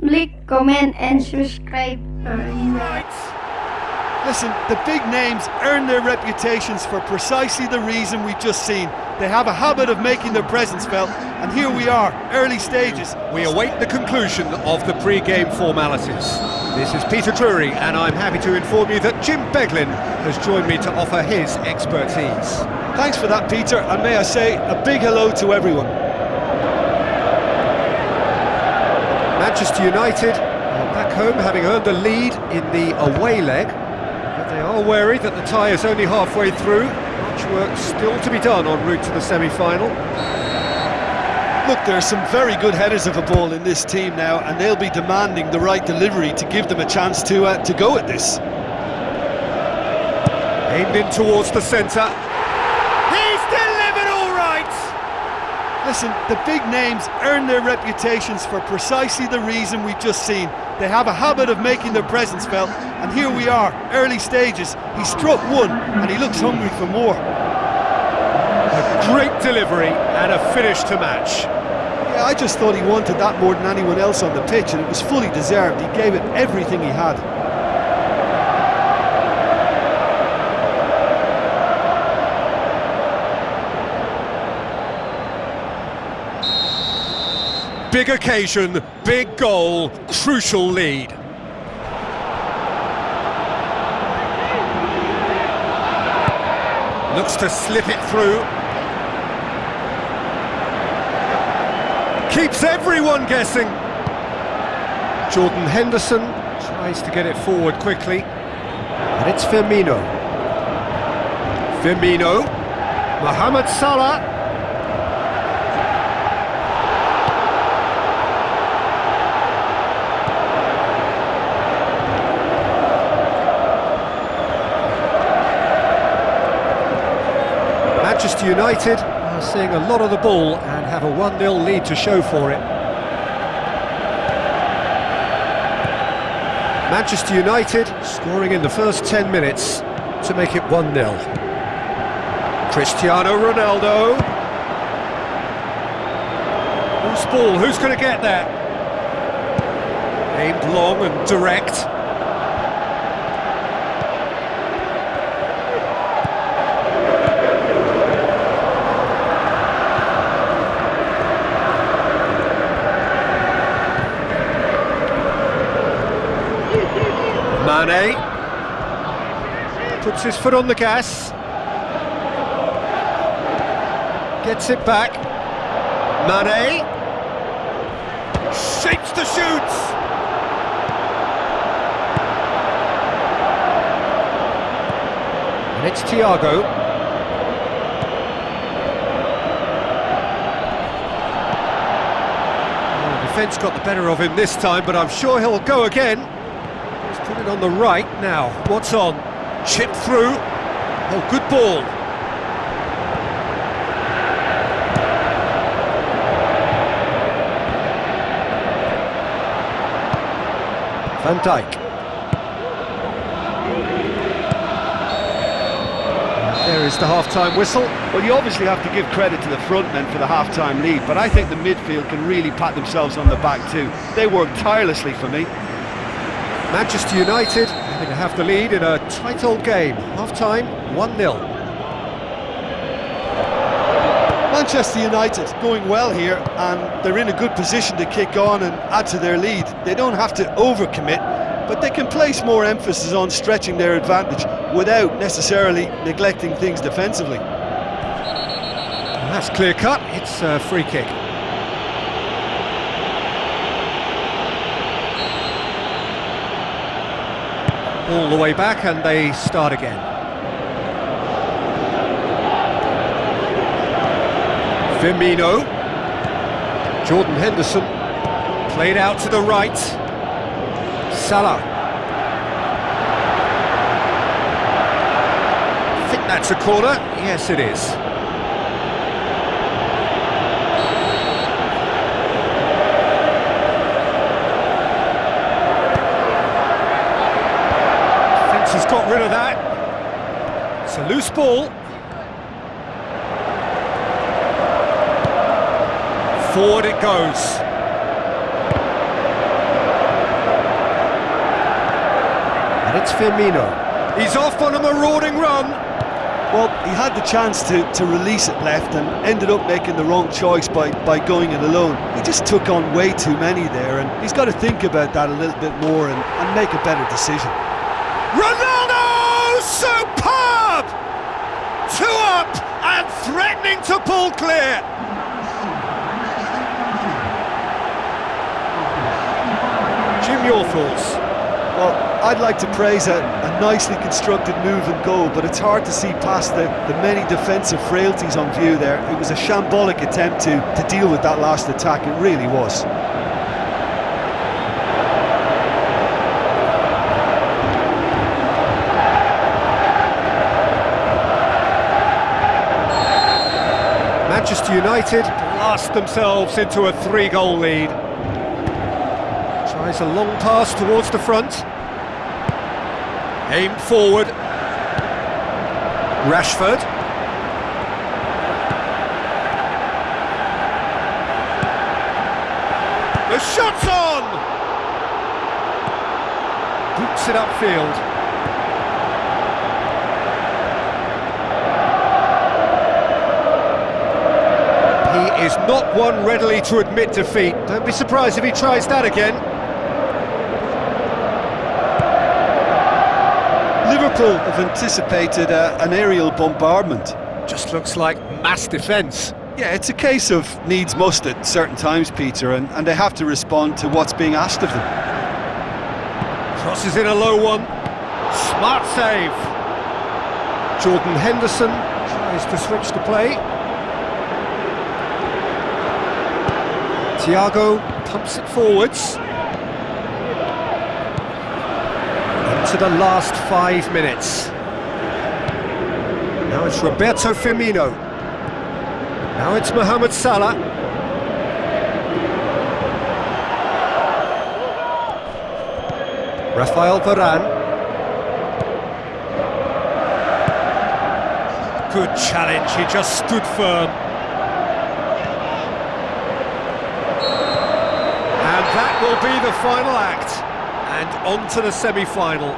Click, comment and subscribe. Listen, the big names earn their reputations for precisely the reason we've just seen. They have a habit of making their presence felt, and here we are, early stages. We await the conclusion of the pre-game formalities. This is Peter Drury, and I'm happy to inform you that Jim Beglin has joined me to offer his expertise. Thanks for that, Peter, and may I say a big hello to everyone. Manchester United are back home having earned the lead in the away leg, but they are wary that the tie is only halfway through. Much work still to be done en route to the semi-final. Look, there are some very good headers of a ball in this team now, and they'll be demanding the right delivery to give them a chance to uh, to go at this. Aimed in towards the centre. He's delivered all right! Listen, the big names earn their reputations for precisely the reason we've just seen. They have a habit of making their presence felt, and here we are, early stages. He struck one, and he looks hungry for more. A great delivery and a finish to match. Yeah, I just thought he wanted that more than anyone else on the pitch, and it was fully deserved. He gave it everything he had. Big occasion, big goal, crucial lead. Looks to slip it through. Keeps everyone guessing. Jordan Henderson tries to get it forward quickly. And it's Firmino. Firmino. Mohamed Salah. Manchester United are seeing a lot of the ball and have a 1-0 lead to show for it. Manchester United scoring in the first 10 minutes to make it 1-0. Cristiano Ronaldo. Who's ball? Who's going to get there? Aimed long and direct. Mane puts his foot on the gas, gets it back. Mane shapes the shoots. And it's Thiago. Oh, defence got the better of him this time, but I'm sure he'll go again. He's on the right now. What's on? Chip through. Oh, good ball. Van Dijk. There is the half-time whistle. Well, you obviously have to give credit to the front men for the half-time lead, but I think the midfield can really pat themselves on the back too. They worked tirelessly for me. Manchester United having to have the lead in a tight old game. Half-time, 1-0. Manchester United going well here and they're in a good position to kick on and add to their lead. They don't have to overcommit, but they can place more emphasis on stretching their advantage without necessarily neglecting things defensively. That's clear cut, it's a free kick. All the way back and they start again. Firmino. Jordan Henderson. Played out to the right. Salah. I think that's a corner. Yes, it is. rid of that. It's a loose ball. Forward it goes. And it's Firmino. He's off on a marauding run. Well, he had the chance to, to release it left and ended up making the wrong choice by, by going it alone. He just took on way too many there and he's got to think about that a little bit more and, and make a better decision. Run Superb! Two up and threatening to pull clear. Jim, your thoughts? Well, I'd like to praise a, a nicely constructed move and goal, but it's hard to see past the, the many defensive frailties on view there. It was a shambolic attempt to, to deal with that last attack, it really was. Manchester United blast themselves into a three-goal lead. Tries a long pass towards the front. Aimed forward. Rashford. The shot's on! Boots it upfield. He is not one readily to admit defeat. Don't be surprised if he tries that again. Liverpool have anticipated uh, an aerial bombardment. Just looks like mass defence. Yeah, it's a case of needs must at certain times, Peter, and, and they have to respond to what's being asked of them. Crosses in a low one. Smart save. Jordan Henderson tries to switch the play. Thiago pumps it forwards. Into the last five minutes. Now it's Roberto Firmino. Now it's Mohamed Salah. Rafael Varane. Good challenge, he just stood firm. And that will be the final act. And on to the semi-final.